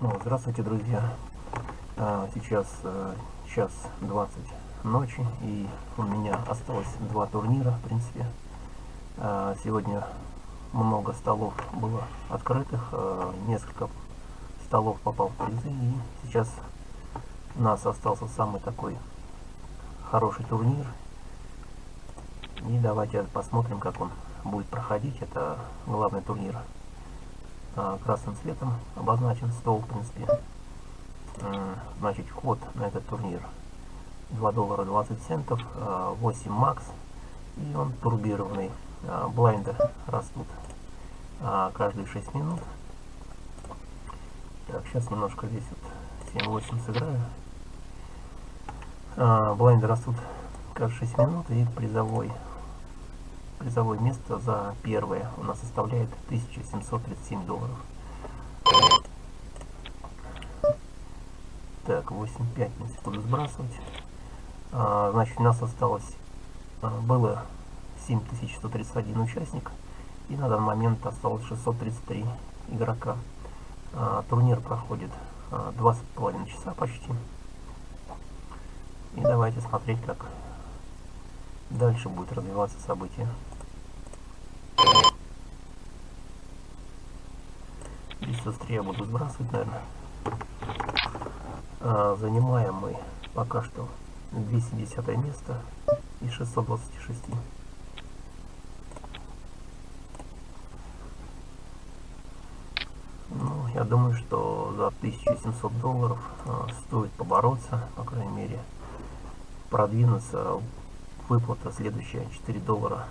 снова здравствуйте, друзья. А, сейчас а, час 20 ночи, и у меня осталось два турнира, в принципе. А, сегодня много столов было открытых, а, несколько столов попал в призы, и сейчас у нас остался самый такой хороший турнир. И давайте посмотрим, как он будет проходить. Это главный турнир красным цветом обозначен стол, в принципе. Значит, вход на этот турнир 2 доллара 20 центов, 8 а, макс, и он турбированный. А, блайнды растут каждые 6 минут. Так, сейчас немножко здесь вот 7-8 сыграю. Блайнды растут каждые 6 минут, и призовой призовое место за первое у нас составляет 1737 долларов. Так, 8.5 буду сбрасывать. А, значит, у нас осталось, а, было 7131 участник, и на данный момент осталось 633 игрока. А, турнир проходит а, 2,5 часа почти. И давайте смотреть, как дальше будет развиваться событие. Здесь быстрее буду сбрасывать, наверное. А, занимаем мы пока что 210 место из 626. Ну, я думаю, что за 1700 долларов а, стоит побороться, по крайней мере, продвинуться. Выплата следующая 4 доллара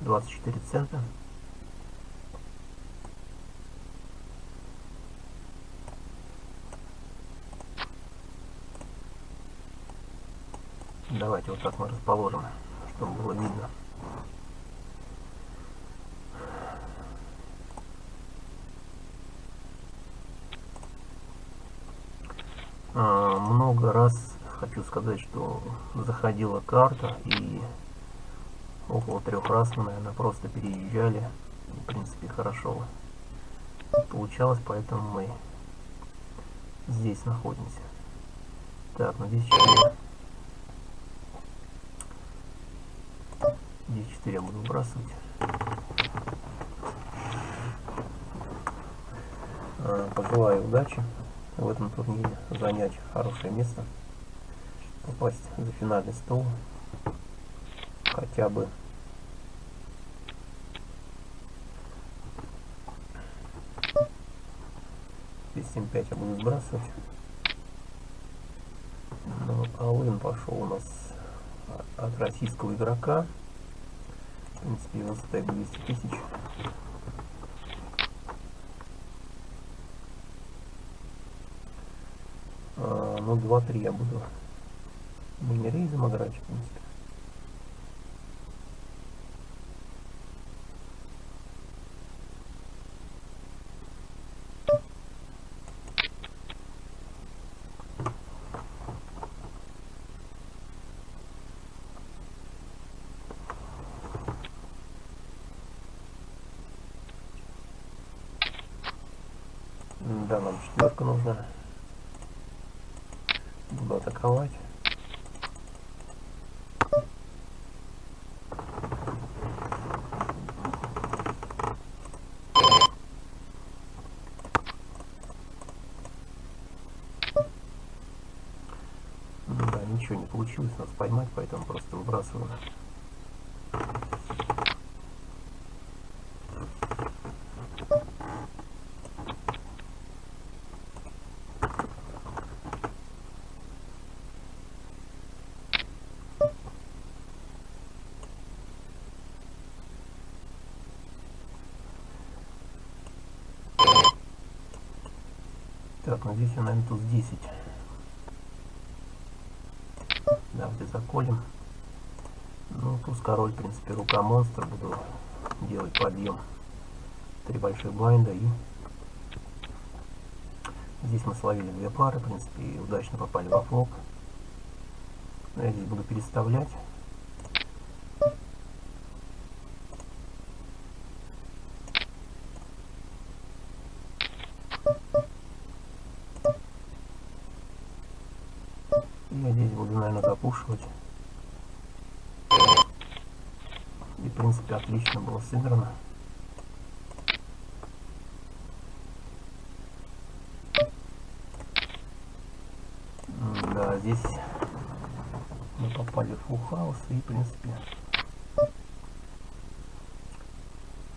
24 цента. Давайте вот так мы расположим, чтобы было видно. А, много раз хочу сказать, что заходила карта и около трех раз наверное, просто переезжали. В принципе, хорошо получалось, поэтому мы здесь находимся. Так, ну здесь 4. Здесь 4 я буду выбрасывать. А, пожелаю удачи в этом турнире, занять хорошее место, попасть за финальный стол хотя бы. Здесь 7-5 я буду сбрасывать. Но Алын пошел у нас от российского игрока. В принципе его стек 200 тысяч. А, ну 2-3 я буду. Мини-рейзом играть в принципе Да, нам четверка нужна. Буду атаковать. Да, ничего не получилось нас поймать, поэтому просто выбрасываем. Здесь я, наверное, туз 10. Давайте заколем. Ну, туз король, в принципе, рука монстра. Буду делать подъем. Три больших блайнда и... Здесь мы словили две пары, в принципе, и удачно попали во флоп. Я здесь буду переставлять. Я здесь буду, наверное, запушивать. И, в отлично было сыграно. Да, здесь мы попали в house и, в принципе,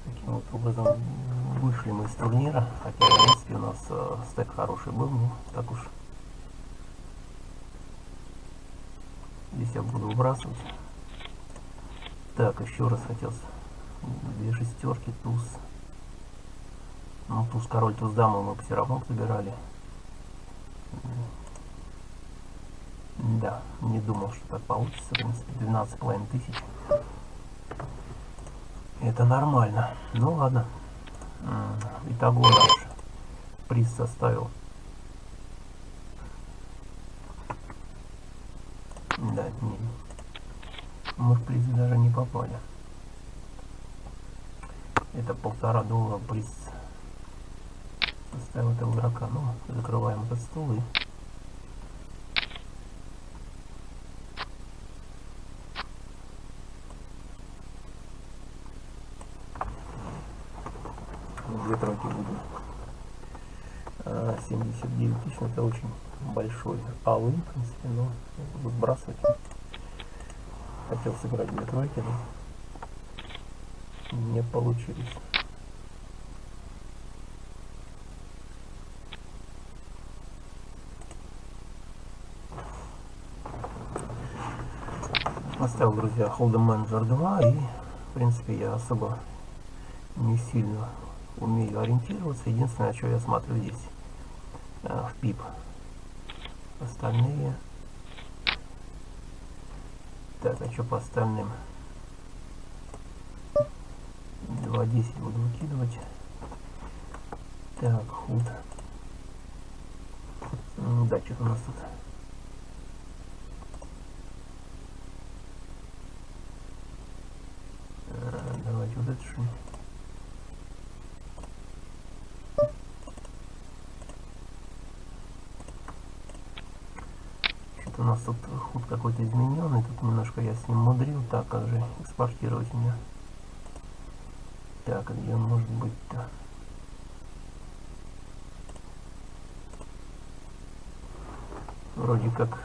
таким вот образом вышли мы из турнира. Хотя, в принципе, у нас э, стек хороший был, ну, так уж. Здесь я буду выбрасывать. Так, еще раз хотел. Две шестерки, туз. Ну, туз, король, туз, дама мы все равно собирали. Да, не думал, что так получится. В принципе, 12,5 тысяч. Это нормально. Ну ладно. Итого наш приз составил. Да, не. Мы в приз даже не попали. Это полтора доллара приз составил этого игрока. Ну, закрываем этот стол и две тройки буду. 79 тысяч, это очень большой алый, в принципе, но буду сбрасывать. Хотел сыграть две тройки, но не получились. Оставил, друзья, Hold'em Manager 2 и, в принципе, я особо не сильно умею ориентироваться. Единственное, что я смотрю здесь э, в пип. Остальные. Так, а что по остальным? 2.10 буду выкидывать. Так, худ. Да, что-то у нас тут. Э, это что-нибудь. у нас тут худ какой-то измененный. Тут немножко я с ним мудрил. Так, как же экспортировать мне? Так, где он может быть-то? Вроде как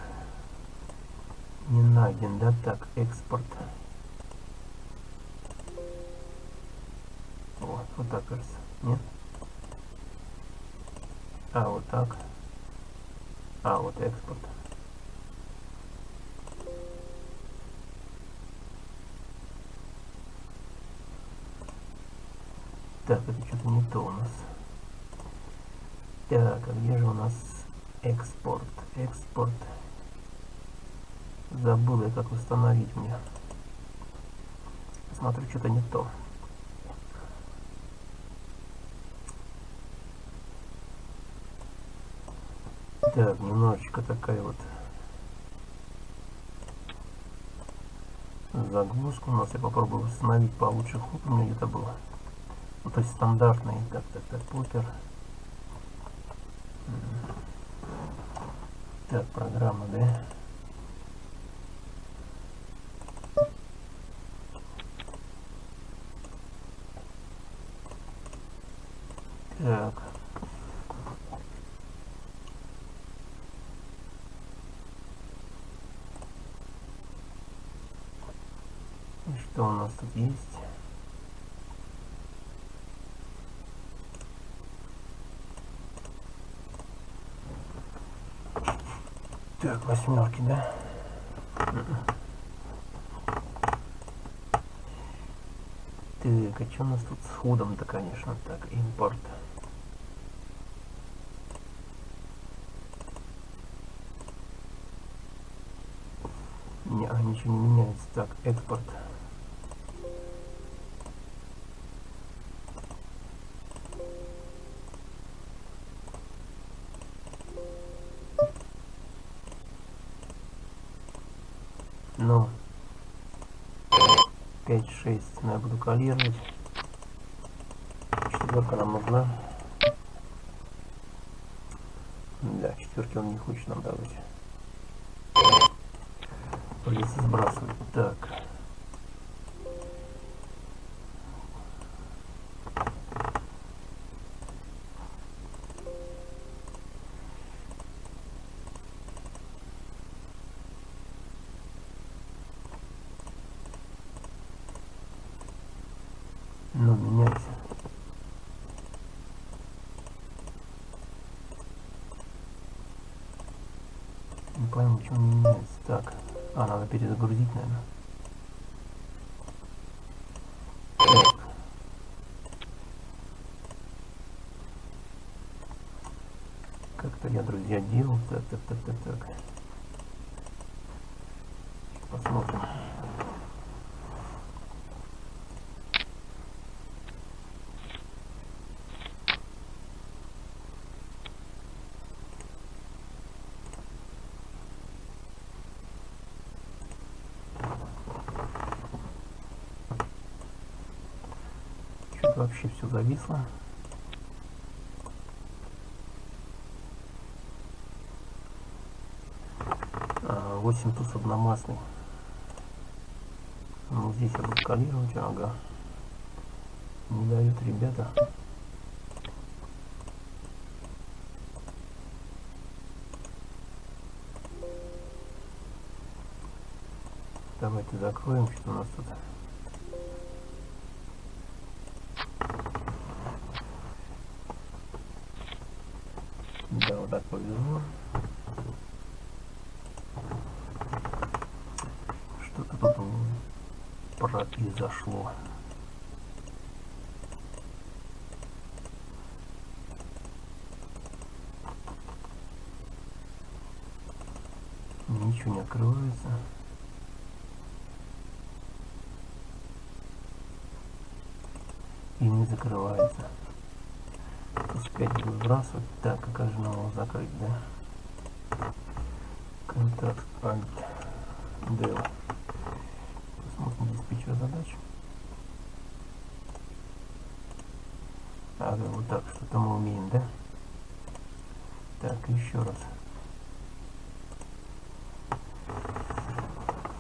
не найден, да? Так, экспорт. Вот, так кажется. Нет? А, вот так. А, вот экспорт. Так, это что-то не то у нас. Так, а где же у нас экспорт? Экспорт. Забыл я, как установить мне. Смотрю, что-то не то. Так, немножечко такая вот загрузка у нас. Я попробую установить получше ход. У меня где-то было. Ну, то есть стандартный, так, так, так, покер. Так, программа, да? Так. И что у нас тут есть? Так, восьмерки, да? Так, а что у нас тут с ходом-то, конечно, так, импорт. Не, а ничего не меняется. Так, экспорт. 5-6 я буду калировать. Четверка нам нужна. Да, четверки он не хочет нам давать. Придется сбрасывать. Так. Не пойму, почему не меняется. Так. А, надо перезагрузить, наверное. Как-то я, друзья, делал. Так, так, так, так, так. Посмотрим. Что-то вообще все зависло. А, 8 туз одномастный. Ну, здесь я буду скалировать, ага. Не дают ребята. Давайте закроем, что у нас тут. Да, вот так повезло. Что-то тут произошло. Ничего не открывается. И не закрывается. Буду выбрасывать. Так, а как же нам закрыть, да? Контакт Alt Del. Диспетчер задач. Ага, вот так, что-то мы умеем, да? Так, еще раз.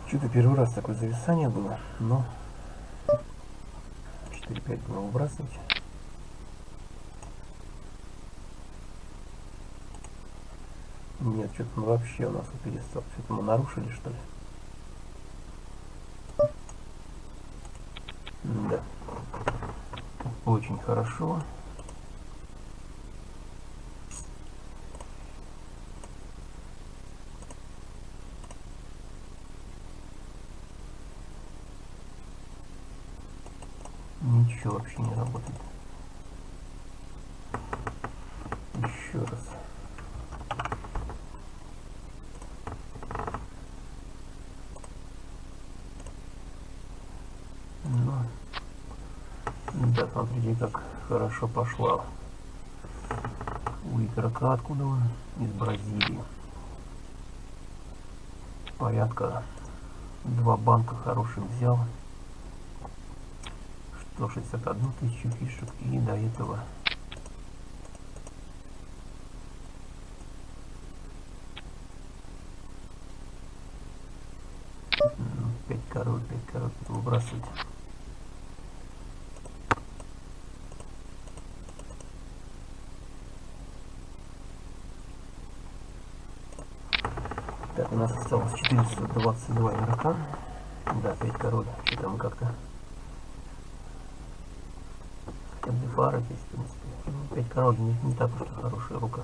Что-то первый раз такое зависание было, но 4-5 будем выбрасывать. Нет, что-то он вообще у нас перестал. Что-то мы нарушили, что ли? Да. Очень хорошо. Ничего вообще не работает. Еще раз. Ну, да, смотрите, как хорошо пошла. У игрока, откуда он? Из Бразилии. Порядка два банка хороших взял. 161 тысячу фишек и до этого пять король, пять король выбрасывать. Так, у нас осталось 422 игрока. Да, 5 король. Что-то мы как-то фара здесь, в принципе. 5 король не, не так уж и хорошая рука.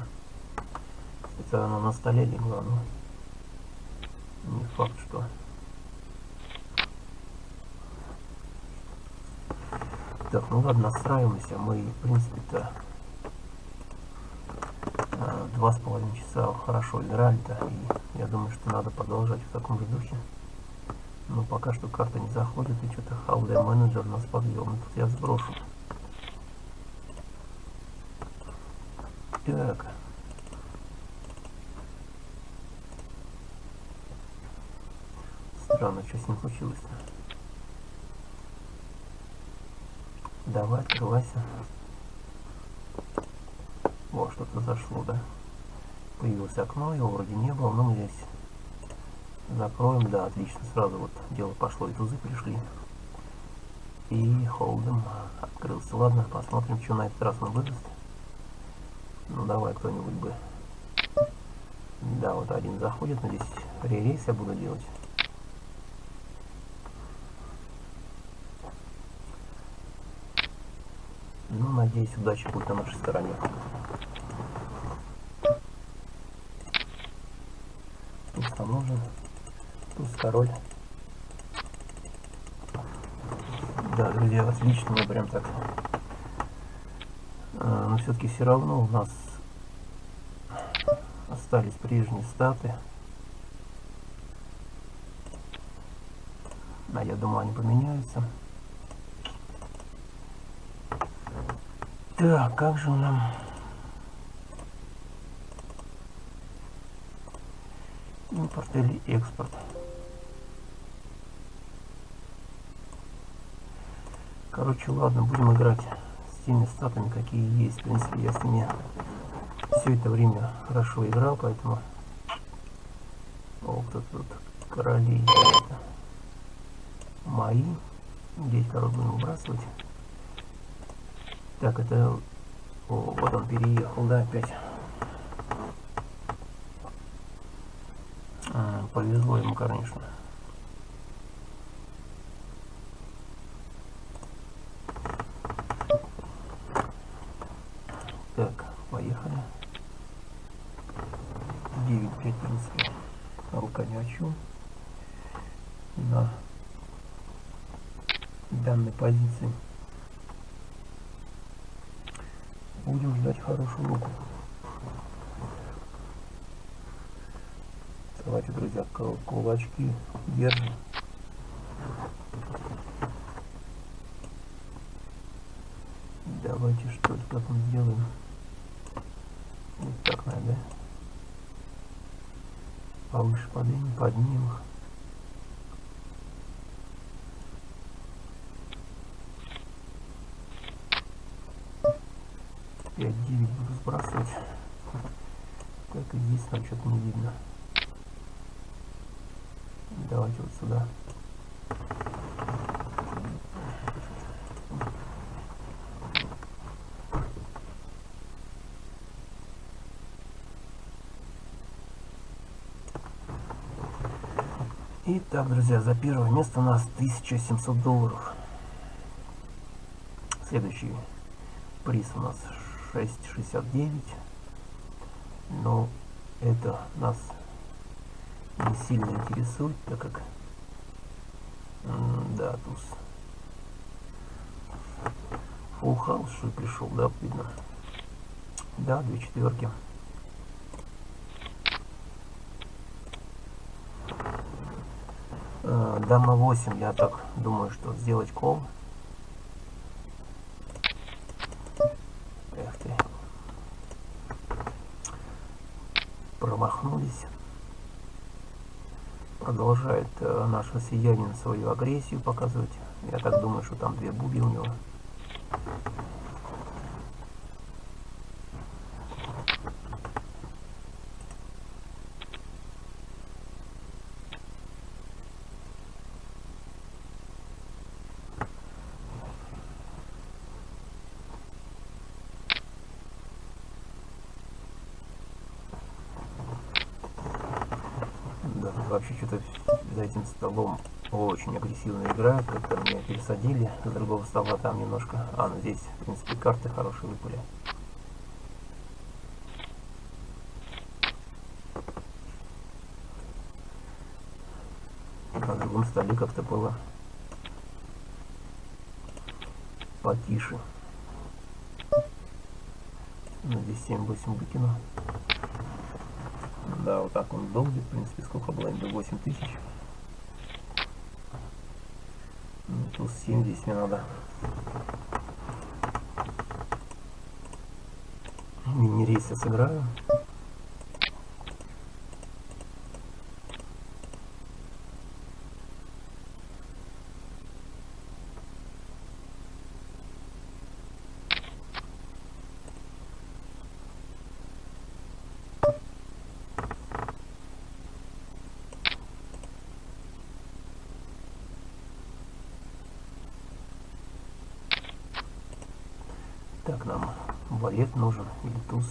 Это она на столе легла, но не факт, что... Так, ну ладно, настраиваемся. Мы, в принципе-то, два с половиной часа хорошо играли-то. И я думаю, что надо продолжать в таком же духе. Но пока что карта не заходит, и что-то Халдер менеджер нас подвел. Но тут я сброшу. Так. Странно, что с ним случилось-то. Давай, открывайся. О, что-то зашло, да? Появилось окно, его вроде не было, но мы здесь Закроем, да, отлично. Сразу вот дело пошло, и тузы пришли. И холдом открылся. Ладно, посмотрим, что на этот раз он выдаст. Ну давай кто-нибудь бы. Да, вот один заходит, но здесь ререйс я буду делать. Ну, надеюсь, удача будет на нашей стороне. Установлен. Туз король. Да, друзья, отлично, мы прям так. А, но все-таки все равно у нас остались прежние статы. А я думаю, они поменяются. Так, как же нам... Импорт или экспорт? Короче, ладно, будем играть с теми статами, какие есть. В принципе, я с ними все это время хорошо играл, поэтому... О, кто тут короли это мои. Здесь король будем выбрасывать. Так, это... О, вот он переехал, да, опять. А, повезло ему, конечно. Так, поехали. 9-5, в принципе, рука ни о чем. На данной позиции. Будем ждать хорошую руку. Давайте, друзья, кулачки держим. Давайте что ли, как мы сделаем? Вот так надо, да? Повыше поднимем, поднимем их. 5-9 буду сбрасывать. Так и здесь там что-то не видно. Давайте вот. Итак, друзья, за первое место у нас 1700 долларов. Следующий приз у нас 6,69 но это нас не сильно интересует так как да туз. House что пришел да видно? Да две четверки. Э, дама 8 я так думаю что сделать кол наш россиянин свою агрессию показывать. Я так думаю, что там две буги у него. вообще что-то за этим столом очень агрессивно играют. Как-то меня пересадили с другого стола там немножко. А, ну здесь, в принципе, карты хорошие выпали. На другом столе как-то было потише. Ну, здесь 7-8 выкину. Да, вот так он долбит, в принципе, сколько было? До 8 тысяч. Плюс 7 здесь мне надо. Мини-рейсы сыграю. Так, нам валет нужен или туз.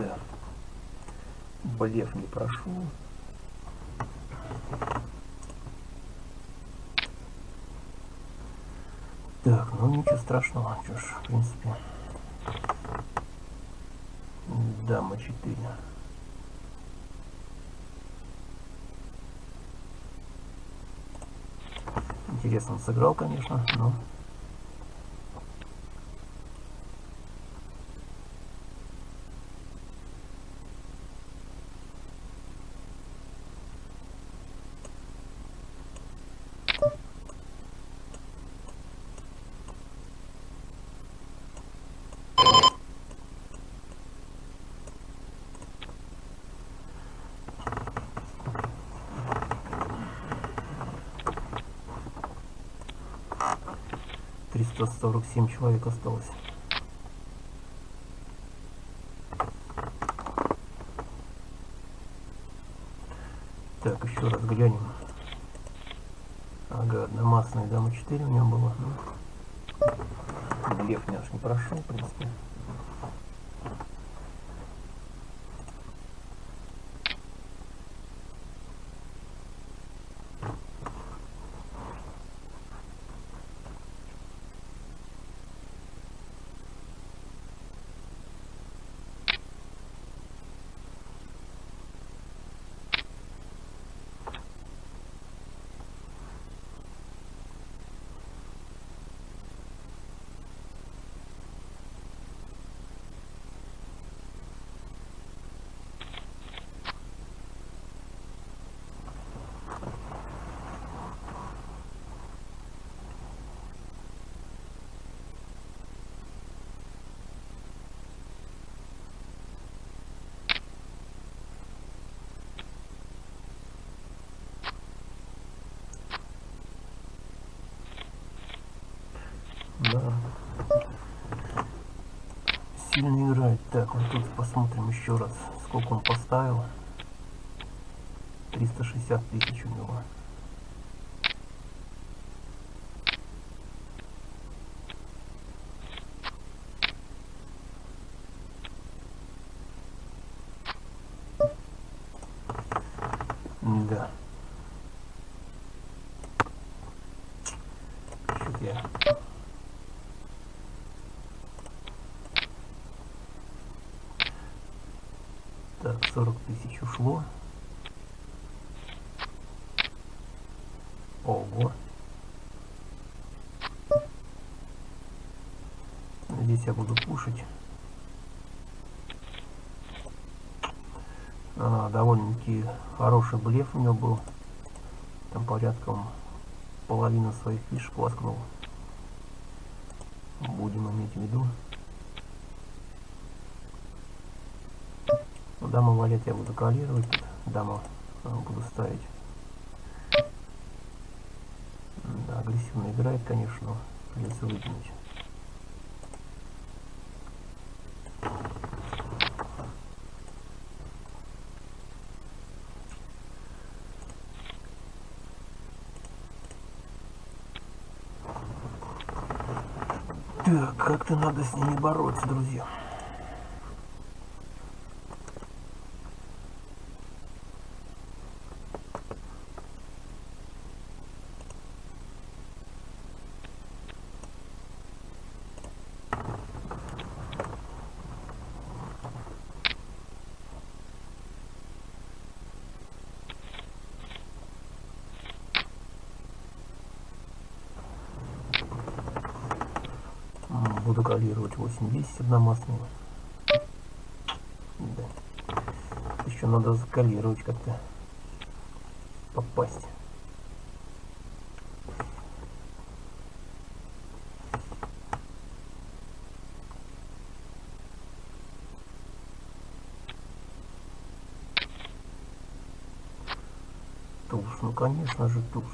Да. Блеф не прошел. Так, ну ничего страшного, что ж, в принципе. Дама 4. Интересно сыграл, конечно, но... Сорок семь человек осталось. Так, еще раз глянем. Ага, одномастная дама 4 у него было. Ну, блеф наш не прошел, в принципе. Да. Сильно играет. Так, вот тут посмотрим еще раз, сколько он поставил. 360 тысяч у него. Да. Чё-то я Так, 40 тысяч ушло. Ого. Здесь я буду кушать. А, довольно-таки хороший блеф у него был. Там порядком половина своих фишек воткнул. Будем иметь в виду. Даму валет я буду калировать. Тут даму а, буду ставить. Да, агрессивно играет, конечно, но придется выкинуть. Так, как-то надо с ними бороться, друзья. закалировать 8-10 одномаслями. Да. Еще надо закалировать как-то. Попасть. Туз, ну конечно же туз.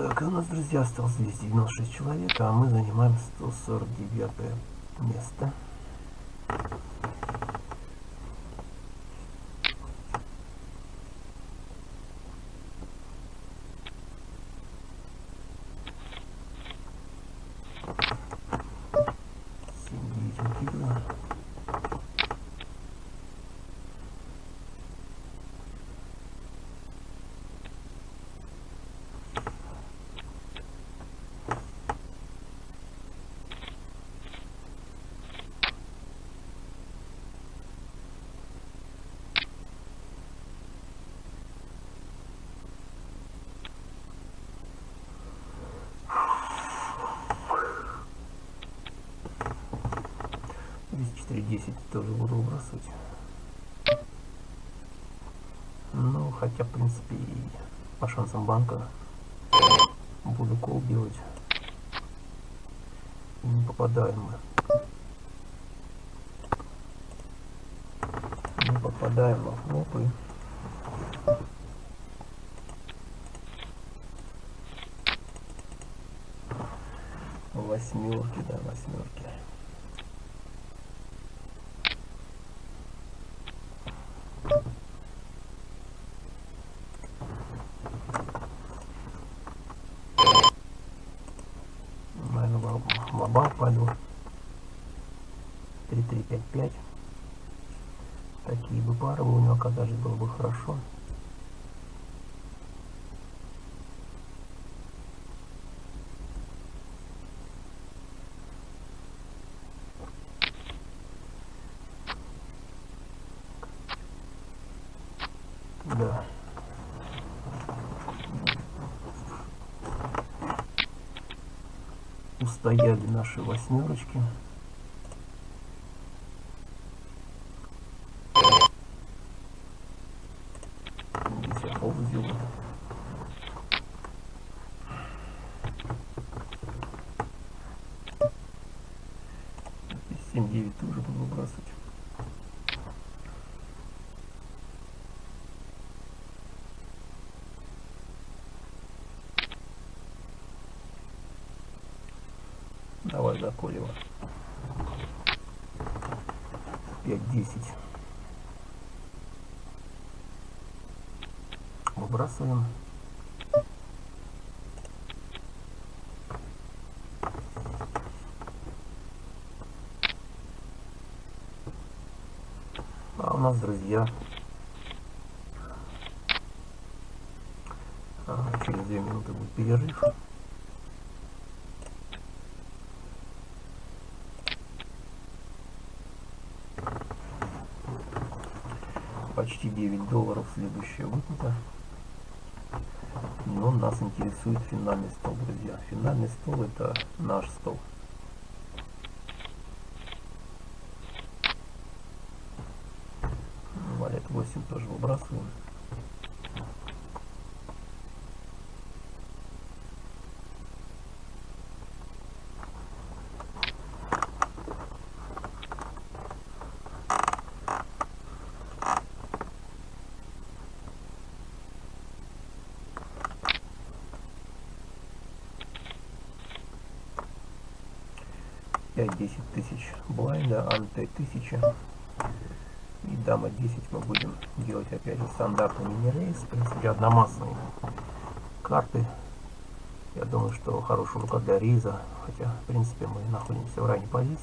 Так, у нас, друзья, осталось 296 человек, а мы занимаем 149 место. 3.10 тоже буду выбрасывать, Ну, хотя, в принципе, по шансам банка буду кол делать. Не попадаем мы. Не попадаем во флопы. Восьмерки, да, восьмерки. Пойду. 3-3-5-5. Такие бы пары у него оказались, было бы хорошо. Да. Устояли наши восьмерочки. Здесь 7-9 тоже буду выбрасывать. Давай заколева. 5-10. Выбрасываем. А у нас, друзья, а, через две минуты будет перерыв. Почти 9 долларов следующая выплата. Но нас интересует финальный стол, друзья. Финальный стол это наш стол. 5-10 тысяч блайнда, анте 1000. И дама 10 мы будем делать опять же стандартный мини-рейс. В принципе, одномастные карты. Я думаю, что хорошая рука для риза Хотя, в принципе, мы находимся в ранней позиции.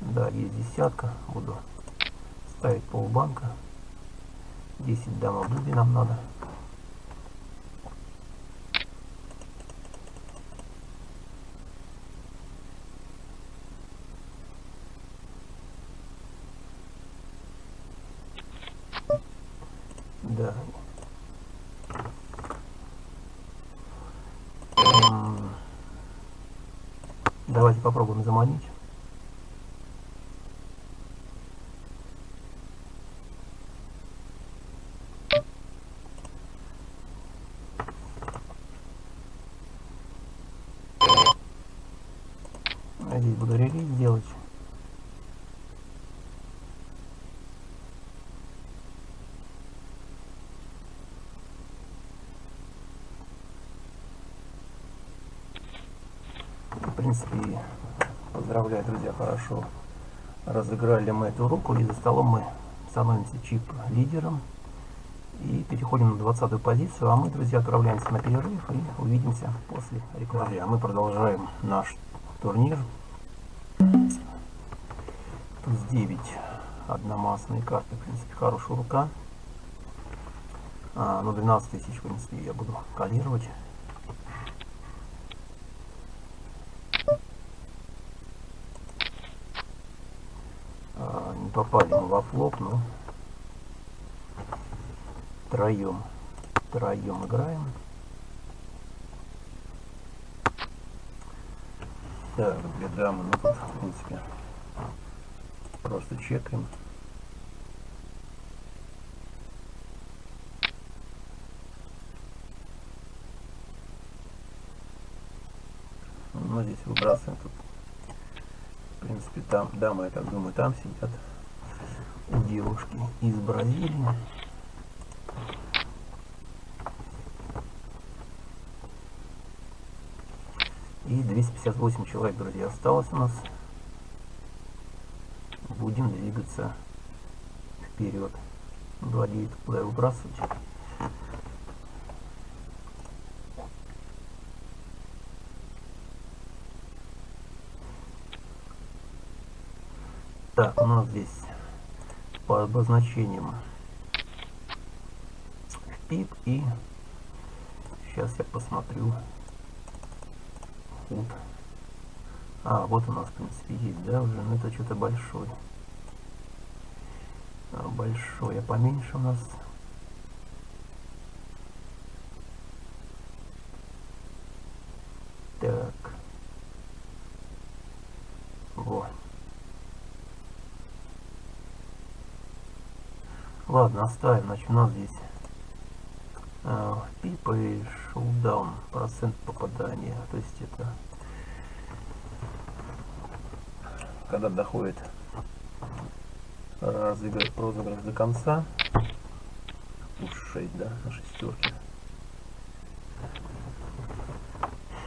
Да, есть десятка. Буду ставить полбанка. 10 дама буби нам надо. Попробуем заманить. Я здесь буду релиз делать. Принципе, поздравляю, друзья, хорошо разыграли мы эту руку. И за столом мы становимся чип лидером. И переходим на 20 позицию. А мы, друзья, отправляемся на перерыв и увидимся после рекламы. Друзья, мы продолжаем наш турнир. Туз 9 одномастные карты, в принципе, хорошая рука. А, ну, 12 тысяч, в принципе, я буду калировать. А, не попали мы во флоп, но троем, троем играем. Так, две дамы, ну тут, в принципе, просто чекаем. Ну, здесь выбрасываем тут. В принципе, там дамы, я так думаю, там сидят девушки из Бразилии. И 258 человек, друзья, осталось у нас. Будем двигаться вперед. 2.9 куда выбрасывать. Так, у нас здесь по обозначениям пип и сейчас я посмотрю худ. А, вот у нас, в принципе, есть, да, уже, но это что-то большой. А, большой, а поменьше у нас. Так. Вот. Ладно, оставим. Значит, у нас здесь э, пип и шоудаун, процент попадания. То есть это когда доходит разыгрыш, розыгрыш до конца. Уж 6, да, на шестерке.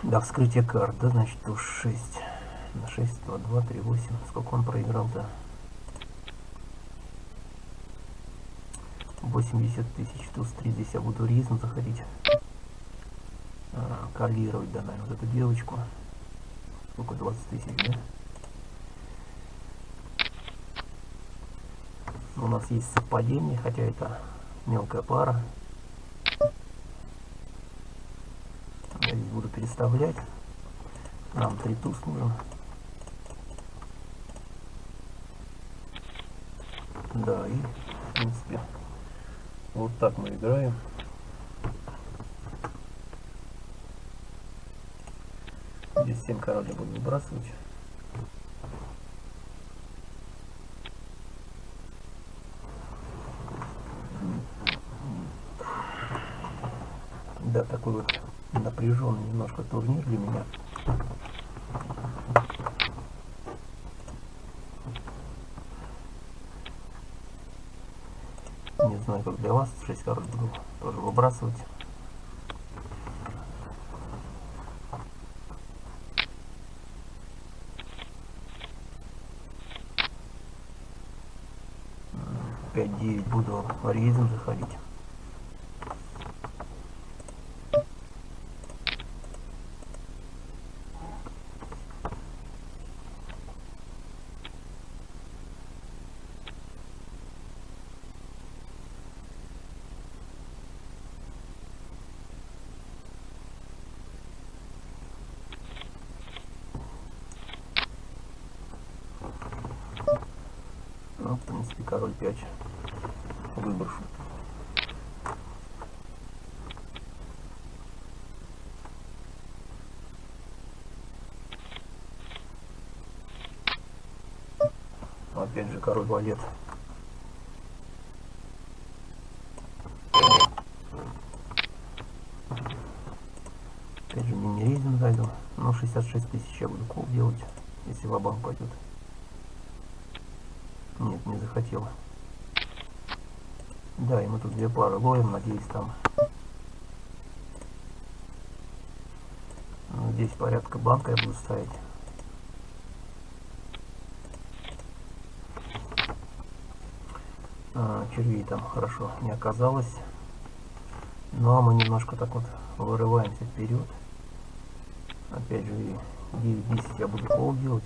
До вскрытия карт, да, значит, уж 6. На 6, 2, 2, 3, 8. Сколько он проиграл-то? 80 тысяч, туз 3, здесь я буду ризм заходить. А, калировать, да, наверное, вот эту девочку. Сколько, 20 тысяч, да? У нас есть совпадение, хотя это мелкая пара. Я здесь буду переставлять. Нам три туз нужен. Да, и в принципе вот так мы играем. Здесь 7 королей буду выбрасывать. Да, такой вот напряженный немножко турнир для меня. Не знаю, как для вас. 6 король буду тоже выбрасывать. Пять девять буду рейзом заходить. В принципе, король 5 выброшу. Опять же король валет. Опять же мини-рейдинг зайду. Ну, 66 тысяч я буду кол делать, если в пойдет. Захотела. Да, и мы тут две пары ловим, надеюсь там ну, здесь порядка банка я буду ставить. А, червей там хорошо не оказалось. Ну а мы немножко так вот вырываемся вперед. Опять же 9-10 я буду пол делать.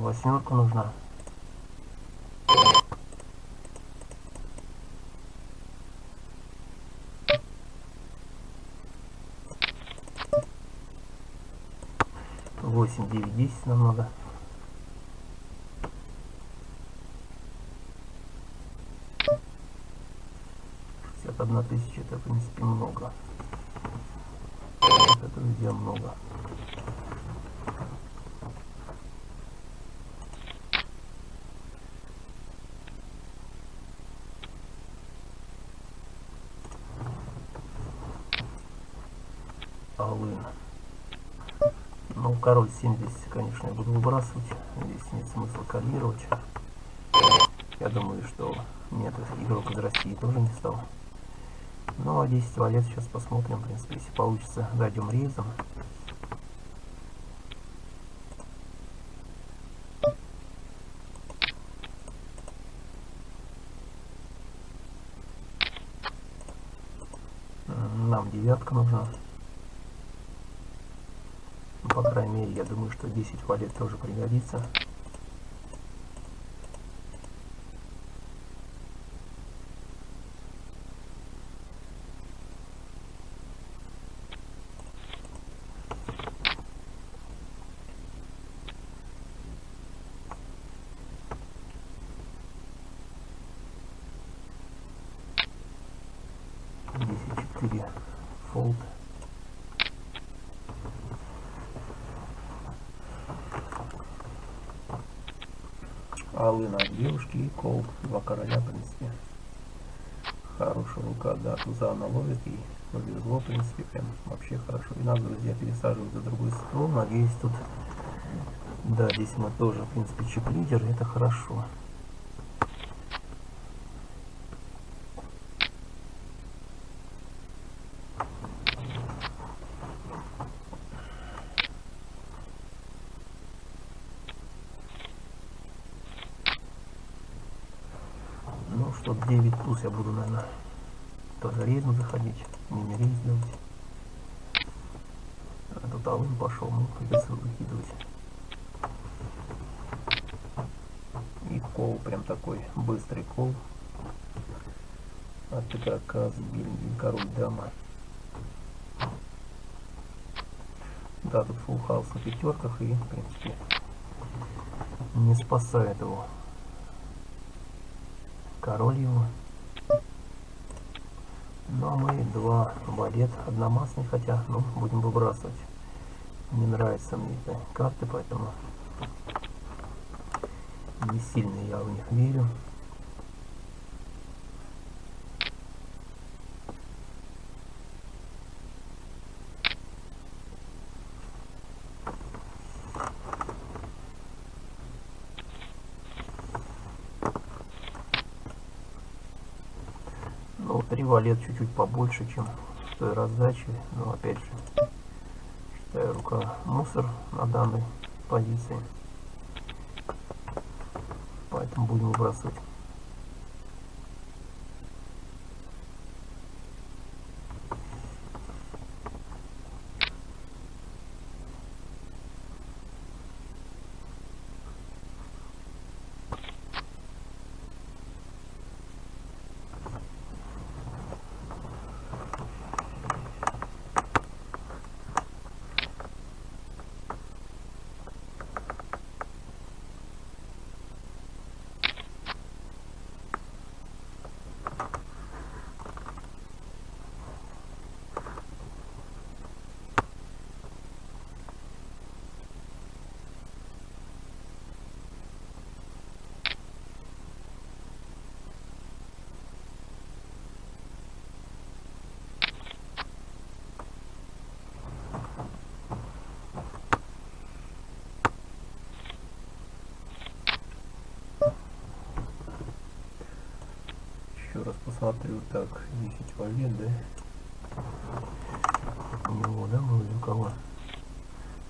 Восьмерка нужна. Восемь, девять, десять нам надо. одна тысяча это в принципе много это друзья много Алын. Ну, король 70, конечно, я буду выбрасывать. Здесь нет смысла калировать. Я думаю, что нет, игрок из России тоже не стал. Ну, а 10 валет сейчас посмотрим, в принципе, если получится, дойдем рейзом. Нам девятка нужна. По крайней мере, я думаю, что 10 валет тоже пригодится. Аллы на девушки и кол. Два короля, принципе. Хорошая рука, да, Тузана ловит и повезло, в принципе, прям вообще хорошо. И нас, друзья, пересаживают за другой стол. Надеюсь, тут... Да, здесь мы тоже, в принципе, чип-лидер, это хорошо. Что 9 плюс я буду, наверное, тоже рейзом заходить, мини-рейз делать. А тут алым пошел, ну, придется выкидывать. И кол, прям такой быстрый кол. От игрока сбили король дама. Да, тут фулл хаус на пятерках и, в принципе, не спасает его король его. Ну а мы два балет одномастный, хотя, ну, будем выбрасывать. Не нравятся мне эти карты, поэтому не сильно я в них верю. Валет чуть-чуть побольше, чем в той раздаче. Но опять же, считаю рука мусор на данной позиции. Поэтому будем выбрасывать. посмотрю. Так, 10 валет, да? У него, да, было у кого?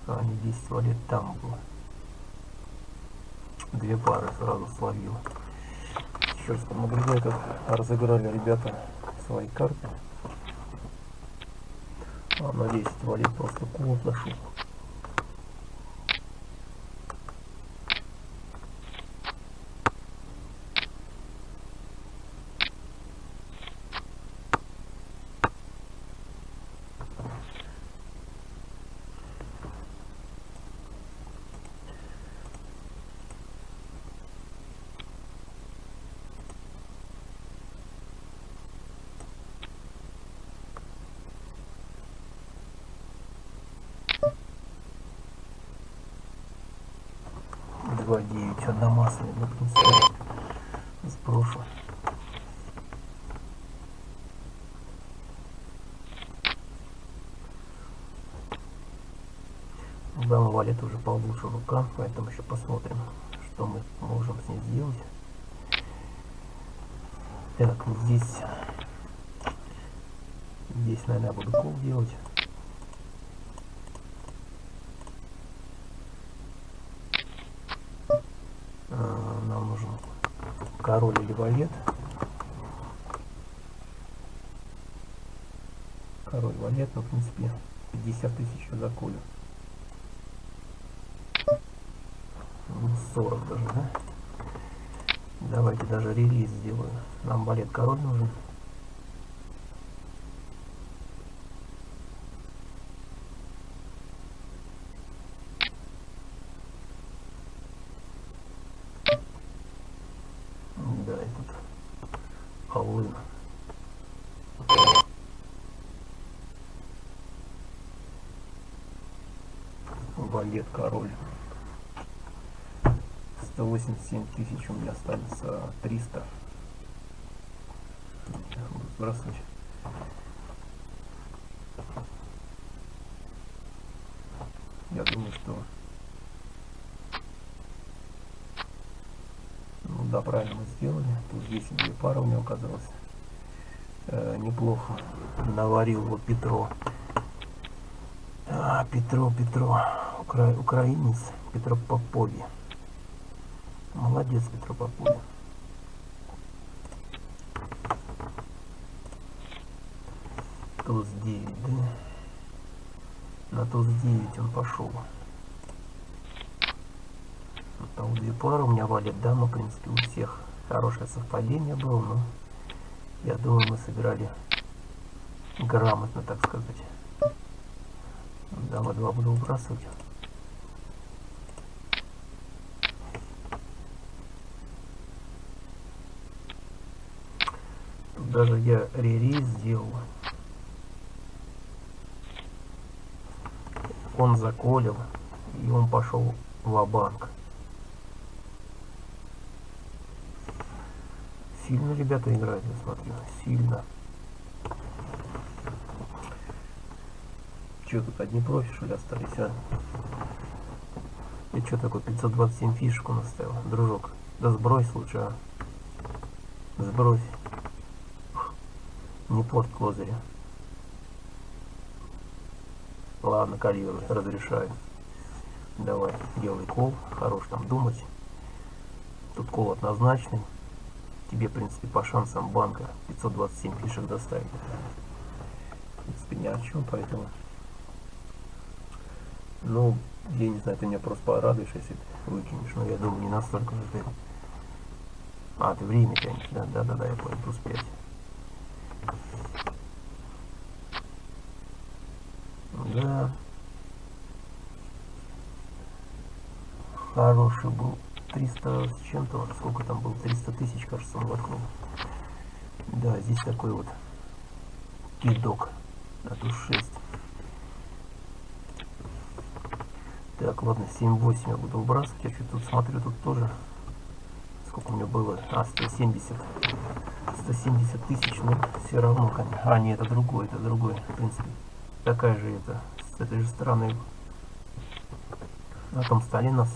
А, не 10 валет там было. Две пары сразу словил. Черт, наблюдаю, как разыграли ребята свои карты. А на 10 валет просто кулак нашел. 2.9 одномаслый допустим сброшу Дама валит уже получше рука, поэтому еще посмотрим, что мы можем с ней сделать. Так, здесь, здесь, наверное, буду кол делать. Король или валет. Король валет, ну, в принципе, 50 тысяч за колю. Ну, 40 даже, да? Давайте даже релиз сделаю. Нам балет король нужен. Да, и тут Аллына. Балет король. 187 тысяч у меня останется 300. Буду сбрасывать. Я думаю, что... Ну да, правильно мы сделали. Тут здесь две пары у меня оказалось. Э, неплохо наварил вот Петро. А, Петро, Петро. Укра... Украинец Петро Попови. Молодец, Петро Попови. Туз 9, да? На туз 9 он пошел. Там две пары у меня валит дама, в принципе, у всех хорошее совпадение было, но я думаю, мы сыграли грамотно, так сказать. Дама 2 буду выбрасывать. Даже я ререйс сделал. Он заколил, и он пошел в банк Сильно ребята играют, я смотрю. Сильно. Че тут одни профи, что ли, остались, а? И что такое 527 фишек у нас стоял, дружок? Да сбрось лучше, а. Сбрось. Не порт козыря. Ладно, калируй, разрешаю. Давай, делай кол, хорош там думать. Тут кол однозначный. Тебе, в принципе, по шансам банка 527 фишек доставить. В принципе, ни о чем, поэтому... Ну, я не знаю, ты меня просто порадуешь, если ты выкинешь. Но я думаю, не настолько же ты... А, ты время тянешь, да? Да-да-да, я понял, плюс 5. Да. Хороший был. 300 с чем-то, сколько там было, 300 тысяч, кажется, он воткнул. Да, здесь такой вот кидок на ту 6. Так, ладно, 7-8 я буду выбрасывать. Я что-то тут смотрю, тут тоже сколько у меня было. А, 170. 170 тысяч, но все равно, конечно. А, нет, это другой, это другой, в принципе. Такая же это, с этой же стороны. На том столе нас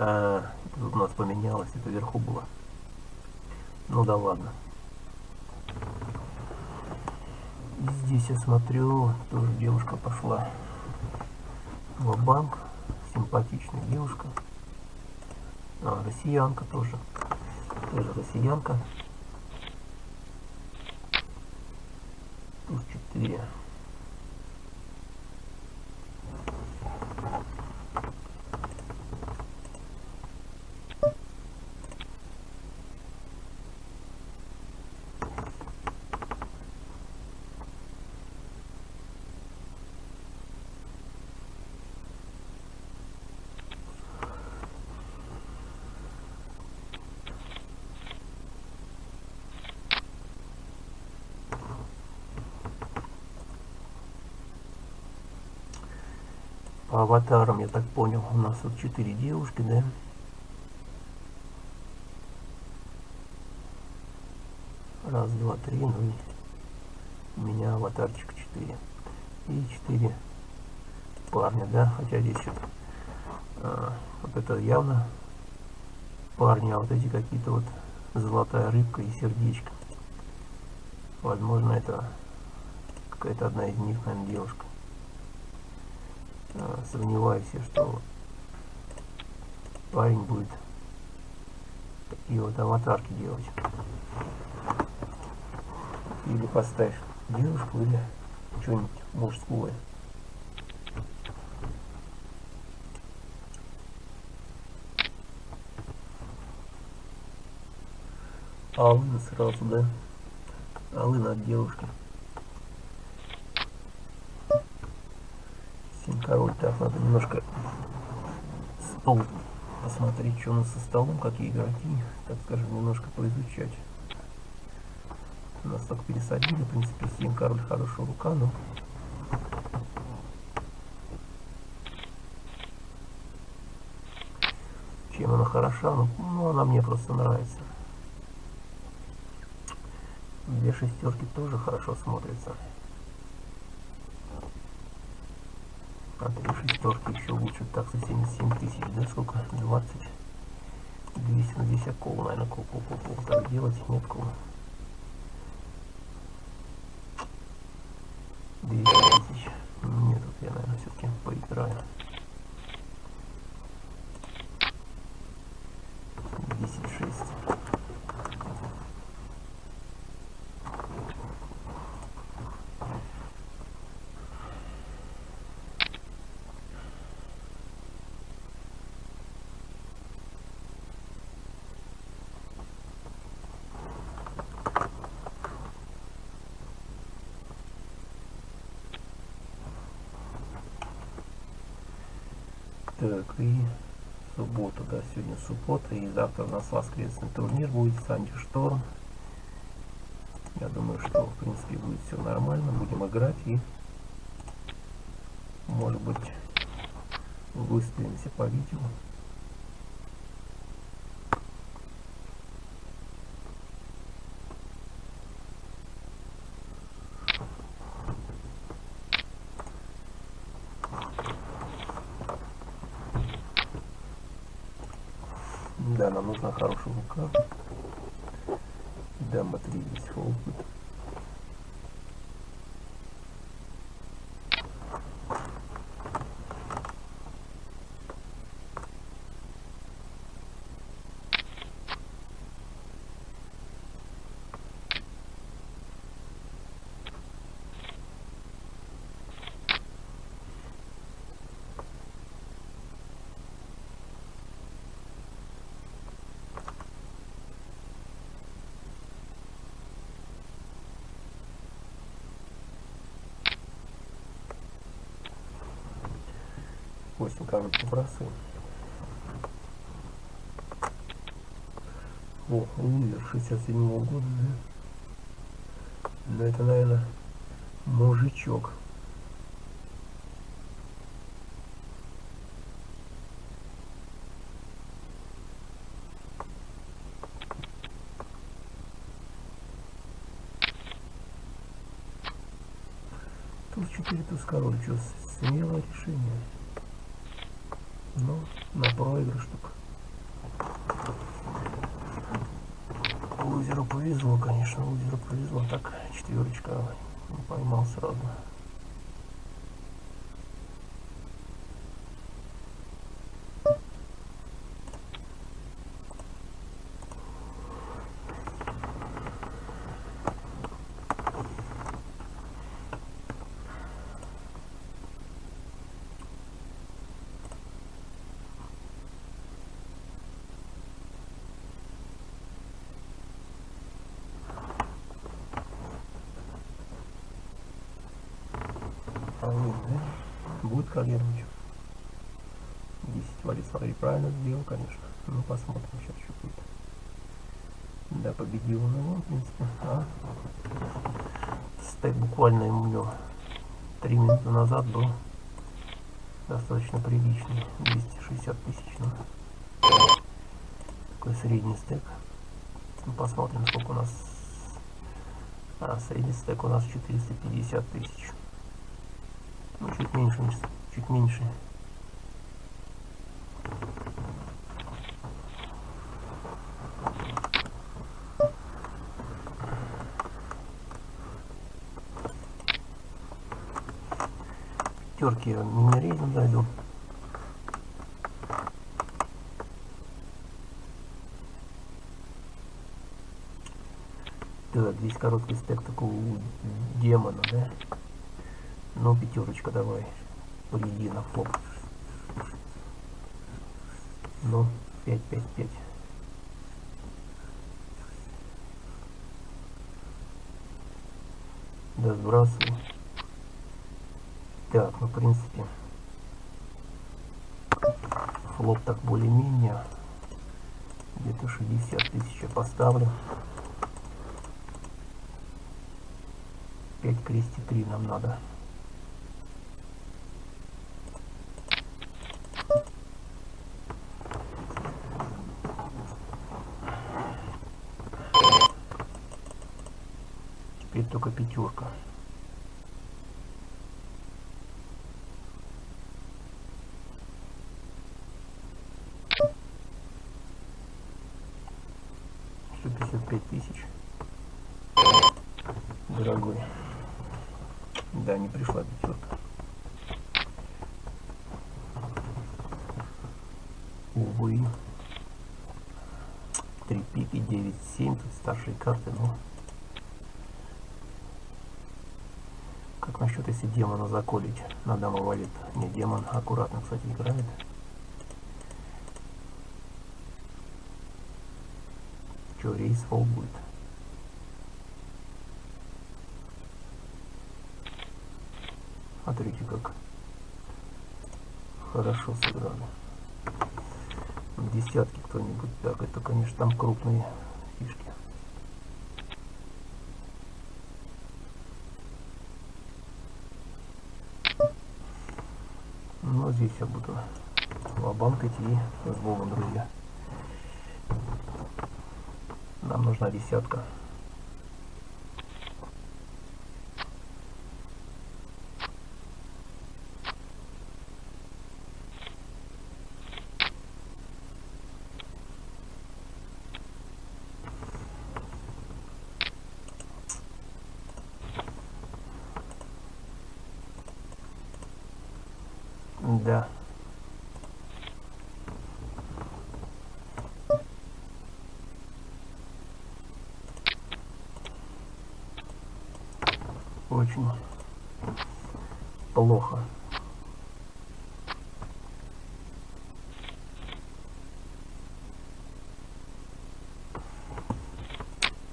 А, тут у нас поменялось, это вверху было Ну да ладно. Здесь я смотрю, тоже девушка пошла в банк Симпатичная девушка. А, россиянка тоже. Тоже россиянка. Туз 4. По аватарам, я так понял, у нас вот четыре девушки, да? Раз, два, три, ну и у меня аватарчик четыре. И четыре парня, да? Хотя здесь что-то а, вот это явно парни, а вот эти какие-то вот золотая рыбка и сердечко. Возможно, это какая-то одна из них, наверное, девушка. Сомневаюсь, что парень будет такие вот аватарки делать. Или поставишь девушку, или что-нибудь мужское. Алына сразу, да? Алына от девушки. король. Так, надо немножко стол посмотреть, что у нас со столом, какие игроки, так скажем, немножко поизучать. Нас только пересадили, в принципе, 7 король хорошая рука, но... Чем она хороша? Ну, ну она мне просто нравится. Две шестерки тоже хорошо смотрятся. А шестерки еще лучше. Так, за 77 тысяч, да, сколько? 20. 200, ну здесь акул, наверное, кул, кул, кул, кул. Так делать нет кул. 200 тысяч. Нет, тут я, наверное, все-таки поиграю. 10, 6. Так, и суббота, да, сегодня суббота, и завтра у нас воскресный турнир будет Санди Шторм. Я думаю, что в принципе будет все нормально, будем играть и может быть выставимся по видео. Да, хорошая рука. Дама 3 здесь фолкут. Допустим, короче, бросаем. О, лузер 67 -го года, да? Да это, наверное, мужичок. Туз 4, туз король, что смелое решение. Ну, на проигрыш только. лузеру повезло, конечно, лузеру повезло. Так, четверочка не поймал сразу. Алло, да? Будет корректировать. 10 валит, смотри, правильно сделал, конечно. Ну, посмотрим, сейчас что будет. Да, победил он его, в принципе. А? Стек буквально ему 3 минуты назад был достаточно приличный. 260 тысяч. Ну. Такой средний стек. Ну, посмотрим, сколько у нас... А, средний стек у нас 450 тысяч. Ну, чуть меньше, чуть меньше. Пятерки мини-рейдом зайду. Так, здесь короткий стек такого демона, да? Ну, пятерочка давай. Приди на флоп. Ну, 5, 5, 5. Да, сбрасываю. Так, ну, в принципе, флоп так более-менее. Где-то 60 тысяч я поставлю. 5 крести 3 нам надо. Теперь только пятерка. Сто пять тысяч. Дорогой. Да, не пришла пятерка. Увы. Три пики, девять, семь. Тут старшие карты, но... Насчет, если демона заколить на даму валит? Не, демон аккуратно, кстати, играет. Че, рейс фол будет? Смотрите, как хорошо сыграли. Десятки кто-нибудь. Так, это, конечно, там крупные фишки. Но здесь я буду лобанк идти с Богом, друзья. Нам нужна десятка. Да. Очень плохо.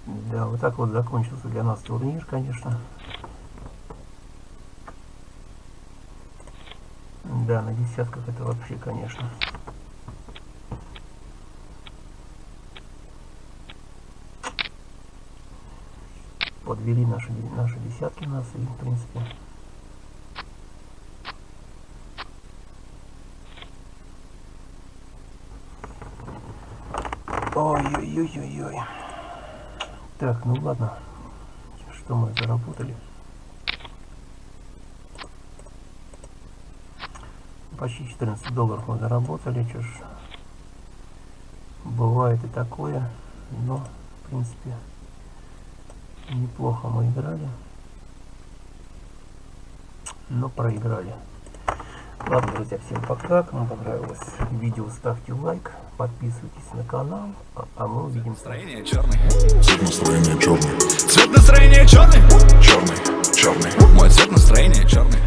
Да, вот так вот закончился для нас турнир, конечно. Да, на десятках это вообще, конечно. Подвели наши, наши десятки нас и, в принципе, Ой-ой-ой-ой-ой. Так, ну ладно. Что мы заработали? Почти 14 долларов мы заработали, что ж, бывает и такое, но В принципе, неплохо мы играли. Но проиграли. Ладно, друзья, всем пока. Кому понравилось видео, ставьте лайк, подписывайтесь на канал, а- а мы увидимся. Настроение черный. Цвет настроения черный, Цвет настроения черный. черный, черный. Мой цвет настроения черный.